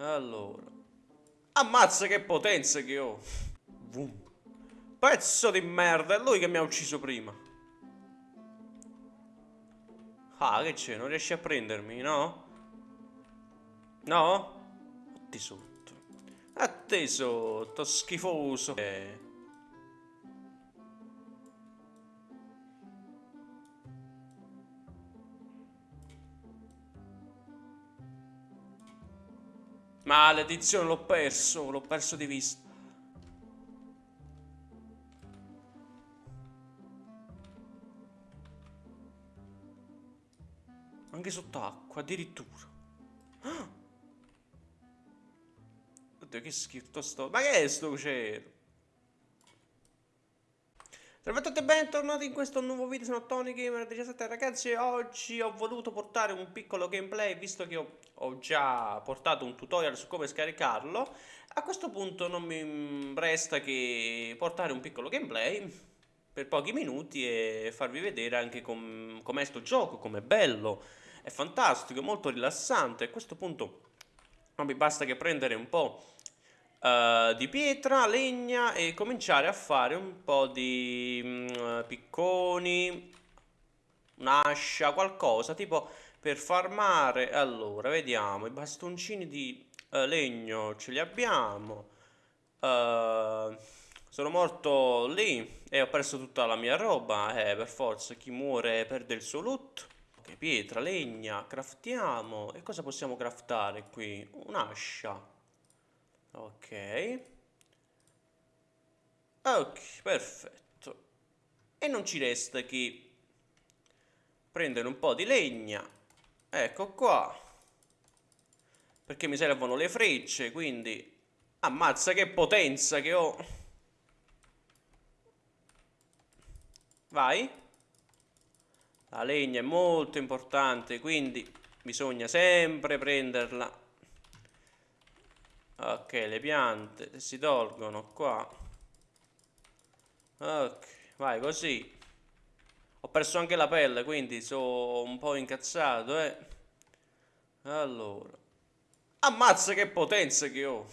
Allora. Ammazza che potenza che ho. Vum. Pezzo di merda, è lui che mi ha ucciso prima. Ah, che c'è? Non riesci a prendermi, no? No? A te sotto. A sotto, schifoso. Eh. Maledizione, l'ho perso, l'ho perso di vista. Anche sott'acqua, addirittura. Oddio, che schifo sto... Ma che è sto cielo? Salve a tutti e bentornati in questo nuovo video, sono Tony Gamer 17 ragazzi oggi ho voluto portare un piccolo gameplay visto che ho, ho, già portato un tutorial su come scaricarlo. A questo punto non mi resta che portare un piccolo gameplay per pochi minuti e farvi vedere anche com'è com sto gioco, com'è bello è fantastico, è molto rilassante. A questo punto non mi basta che prendere un po' uh, di pietra, legna e cominciare a fare un po' di um, picconi, un'ascia, qualcosa tipo per farmare. Allora, vediamo, i bastoncini di uh, legno ce li abbiamo. Uh, sono morto lì e ho perso tutta la mia roba. Eh, per forza, chi muore perde il suo loot. Ok, pietra, legna, craftiamo. E cosa possiamo craftare qui? Un'ascia. Ok. Ok, perfetto. E non ci resta che prendere un po' di legna. Ecco qua. Perché mi servono le frecce, quindi... Ammazza che potenza che ho. Vai. La legna è molto importante, quindi bisogna sempre prenderla Ok, le piante si tolgono qua. Ok, vai così. Ho perso anche la pelle, quindi sono un po' incazzato, eh. Allora. Ammazza che potenza che ho.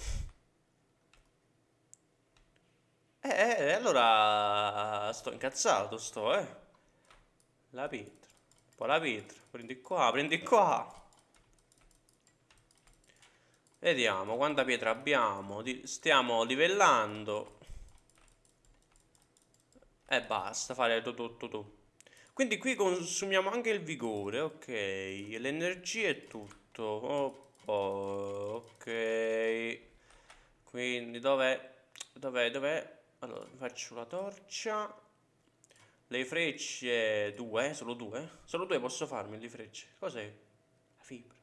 Eh, eh, allora sto incazzato, sto, eh. La pietra. Poi la pietra. Prendi qua, prendi qua. Vediamo quanta pietra abbiamo. Stiamo livellando. E basta fare tutto tu, tu. Quindi qui consumiamo anche il vigore, ok. L'energia è tutto. Oh, ok. Quindi dov'è? Dov'è? Dov'è? Allora, faccio la torcia. Le frecce, due, solo due? Solo due posso farmi le frecce. Cos'è? La fibra.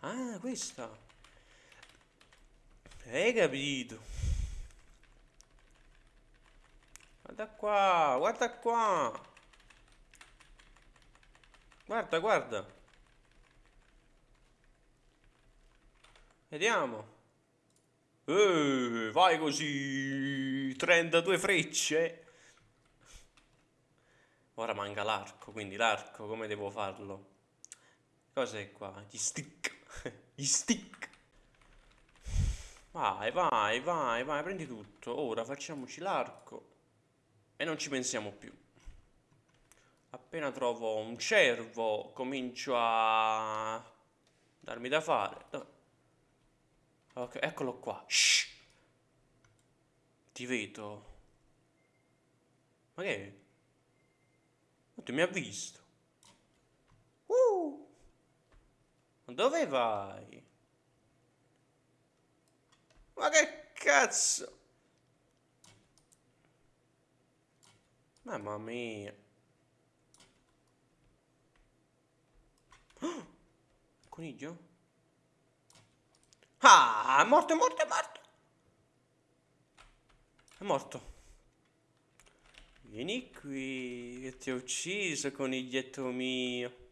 Ah, questa. Hai capito? Guarda qua, guarda qua. Guarda, guarda. Vediamo. Eh, vai così. 32 frecce. Ora manca l'arco, quindi l'arco come devo farlo? Cos'è qua? Gli stick. Gli stick. Vai, vai, vai, vai, prendi tutto. Ora facciamoci l'arco. E non ci pensiamo più. Appena trovo un cervo, comincio a darmi da fare. Dove? Ok, eccolo qua. Shh. Ti vedo. Ma che? è? Oddio, mi ha visto. Uh. Dove vai? Ma che cazzo? Mamma mia. Oh, coniglio? Ah, è morto, è morto, è morto. È morto. Vieni qui, che ti ho ucciso, coniglietto mio.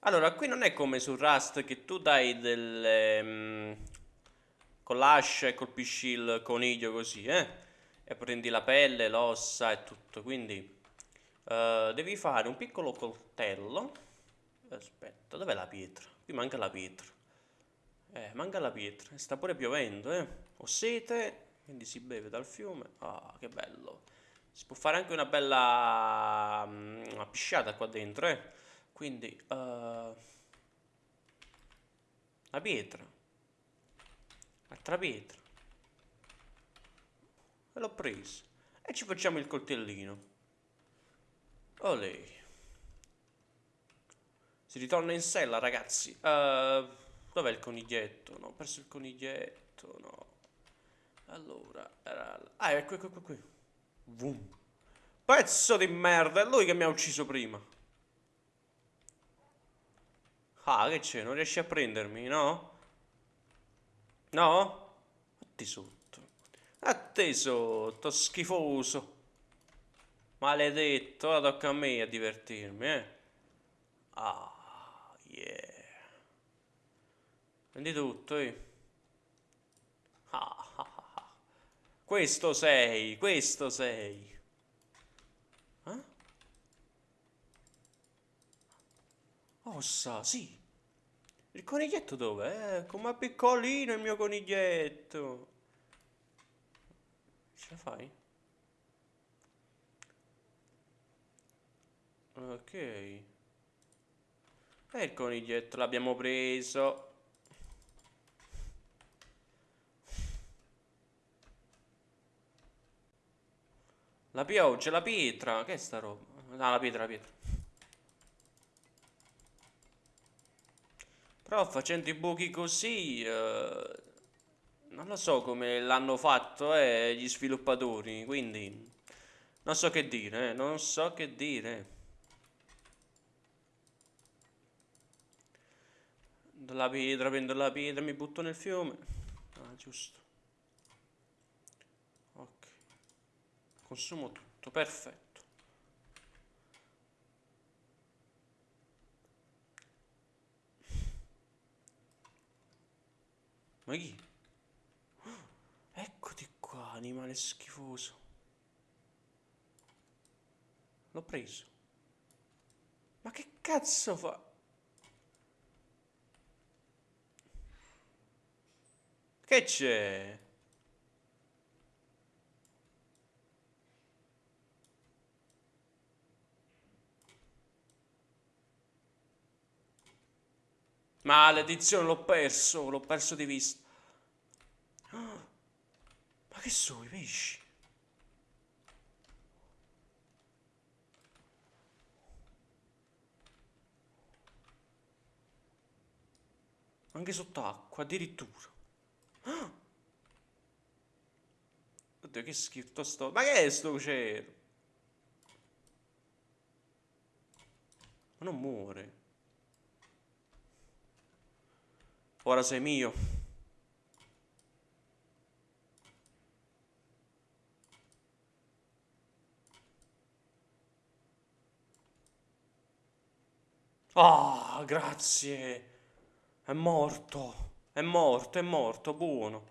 Allora, qui non è come su Rust che tu dai delle... Con l'ascia e colpisci il coniglio così, eh? E prendi la pelle, l'ossa e tutto, quindi uh, devi fare un piccolo coltello. Aspetta, dov'è la pietra? Qui manca la pietra. Eh, manca la pietra. Sta pure piovendo, eh. Ho sete, quindi si beve dal fiume. Ah, che bello. Si può fare anche una bella um, una pisciata qua dentro, eh. Quindi, uh, la pietra. Altra pietra. E l'ho presa. E ci facciamo il coltellino. Olè. Si ritorna in sella, ragazzi. Uh, dov'è il coniglietto? No, ho perso il coniglietto, no. Allora, era... Ah, ecco, ecco, ecco qui. Vum. Pezzo di merda, è lui che mi ha ucciso prima. Ah, che c'è? Non riesci a prendermi, no? No? A te sotto. A te sotto, schifoso. Maledetto, ora tocca a me a divertirmi, eh. Ah. Yeah. Prendi tutto, eh. Ah, ah, ah, ah. Questo sei, questo sei. Eh? Ossa, sì. Il coniglietto dov'è? Eh, com'è piccolino il mio coniglietto. Ce la fai? Ok. E il coniglietto l'abbiamo preso. La pioggia, la pietra. Che è sta roba? Ah, la pietra, la pietra. Però facendo i buchi così... Eh, non lo so come l'hanno fatto eh, gli sviluppatori, quindi... Non so che dire, eh, non so che dire. la pietra, prendo la pietra, mi butto nel fiume. Ah, giusto. Ok. Consumo tutto, perfetto. Ma chi? Eccoti qua, animale schifoso. L'ho preso. Ma che cazzo fa? Che c'è? Maledizione, l'ho perso, l'ho perso di vista. Ma che sono i pesci? Anche sott'acqua, addirittura. Oddio, che schifo sto... Ma che è sto cielo? Ma non muore. Ora sei mio. Ah, oh, grazie. È morto. È morto, è morto, buono.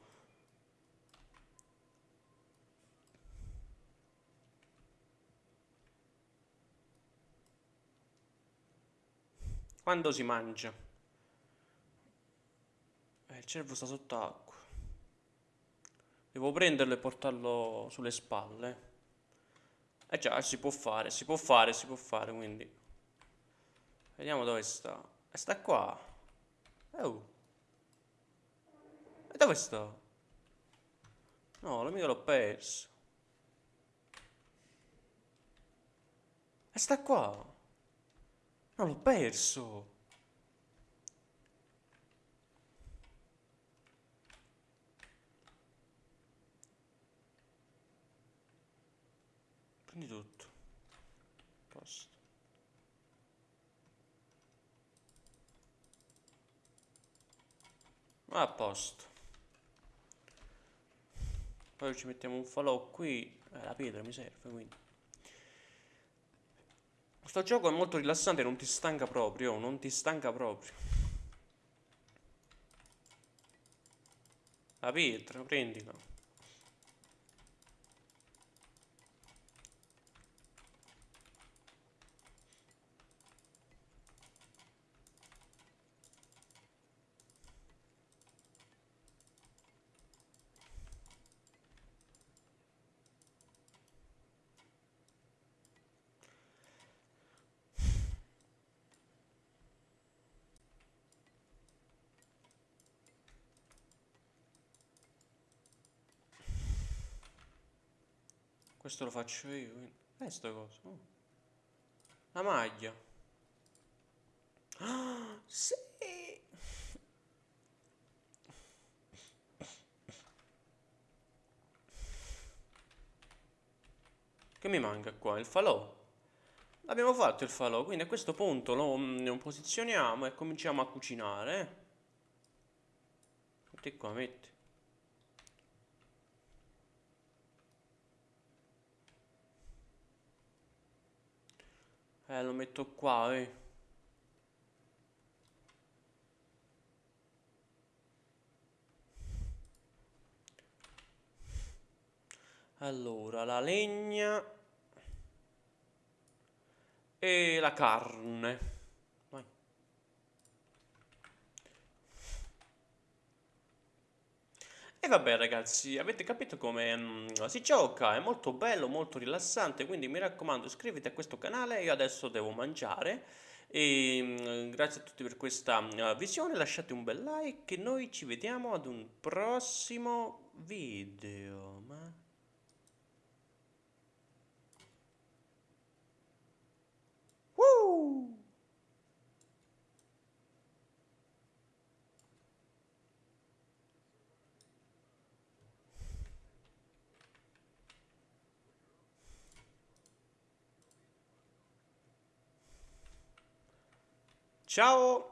Quando si mangia? Eh, il cervo sta sott'acqua. Devo prenderlo e portarlo sulle spalle. Eh già, si può fare, si può fare, si può fare, quindi. Vediamo dove sta. E sta qua. Oh. E dove sta? No, l'amico l'ho perso. E sta qua. No, l'ho perso. Prendi tutto. Posto. A posto. Poi ci mettiamo un falò qui. Eh, la pietra mi serve, quindi. Questo gioco è molto rilassante, non ti stanca proprio, non ti stanca proprio. La pietra, prendila. Questo lo faccio io, quindi... Eh, sta cosa. Oh. La maglia. Ah, sì! Che mi manca qua? Il falò. Abbiamo fatto il falò, quindi a questo punto lo, mm, lo posizioniamo e cominciamo a cucinare. Metti qua, metti. Eh, lo metto qua, eh. Allora, la legna e la carne. E vabbè ragazzi, avete capito come mm, si gioca, è molto bello, molto rilassante, quindi mi raccomando iscriviti a questo canale, io adesso devo mangiare e mm, grazie a tutti per questa mm, visione, lasciate un bel like e noi ci vediamo ad un prossimo video. Ma... Woo! Ciao!